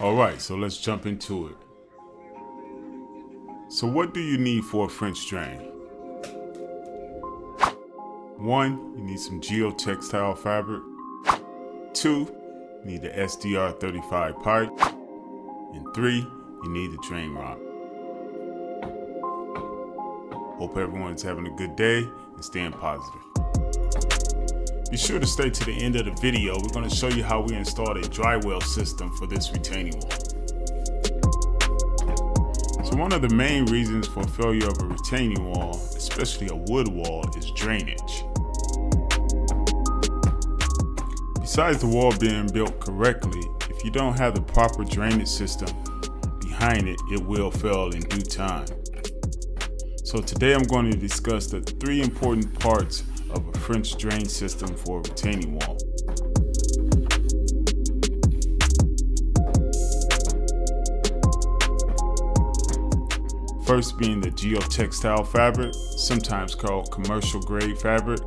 All right, so let's jump into it. So what do you need for a French drain? One, you need some geotextile fabric. Two, you need the SDR35 pipe. And three, you need the drain rock. Hope everyone's having a good day and staying positive. Be sure to stay to the end of the video. We're going to show you how we installed a dry well system for this retaining wall. So one of the main reasons for failure of a retaining wall, especially a wood wall, is drainage. Besides the wall being built correctly, if you don't have the proper drainage system behind it, it will fail in due time. So today I'm going to discuss the three important parts French drain system for a retaining wall. First being the geotextile fabric, sometimes called commercial grade fabric.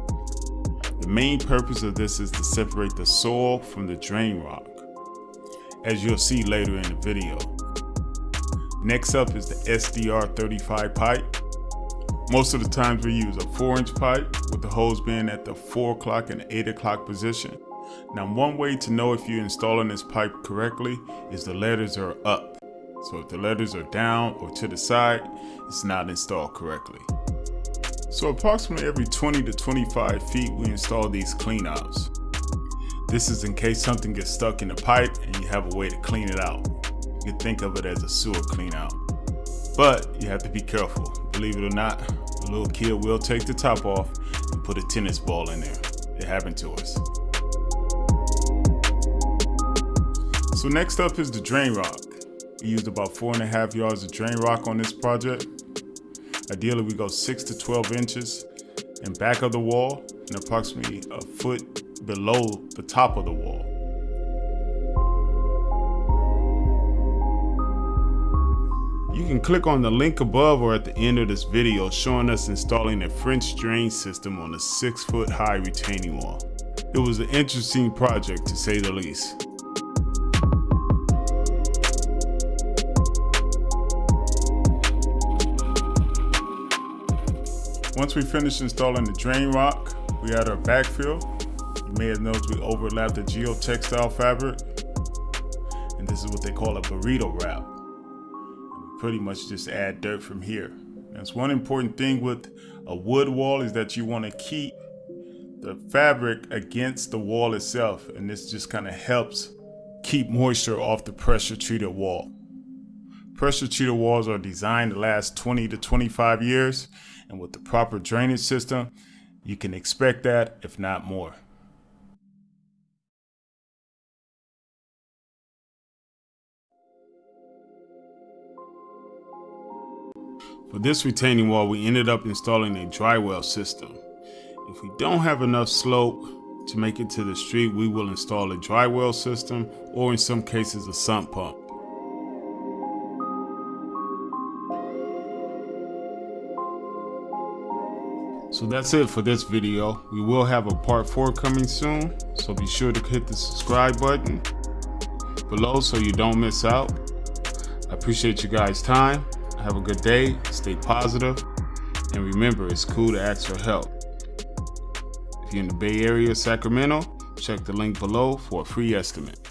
The main purpose of this is to separate the soil from the drain rock, as you'll see later in the video. Next up is the SDR35 pipe. Most of the times we use a 4 inch pipe with the hose being at the 4 o'clock and 8 o'clock position. Now one way to know if you're installing this pipe correctly is the letters are up. So if the letters are down or to the side, it's not installed correctly. So approximately every 20 to 25 feet we install these cleanouts. This is in case something gets stuck in the pipe and you have a way to clean it out. You can think of it as a sewer cleanout. But you have to be careful. Believe it or not, little kid will take the top off and put a tennis ball in there. It happened to us. So next up is the drain rock. We used about four and a half yards of drain rock on this project. Ideally, we go six to 12 inches in back of the wall and approximately a foot below the top of the wall. You can click on the link above or at the end of this video showing us installing a French drain system on a 6 foot high retaining wall. It was an interesting project to say the least. Once we finished installing the drain rock, we had our backfill. You may have noticed we overlapped the geotextile fabric. And this is what they call a burrito wrap pretty much just add dirt from here. That's one important thing with a wood wall is that you want to keep the fabric against the wall itself. And this just kind of helps keep moisture off the pressure treated wall. Pressure treated walls are designed to last 20 to 25 years. And with the proper drainage system, you can expect that, if not more. For this retaining wall, we ended up installing a dry well system. If we don't have enough slope to make it to the street, we will install a dry well system or in some cases a sump pump. So that's it for this video. We will have a part 4 coming soon, so be sure to hit the subscribe button below so you don't miss out. I appreciate you guys' time. Have a good day, stay positive, and remember it's cool to ask for help. If you're in the Bay Area, Sacramento, check the link below for a free estimate.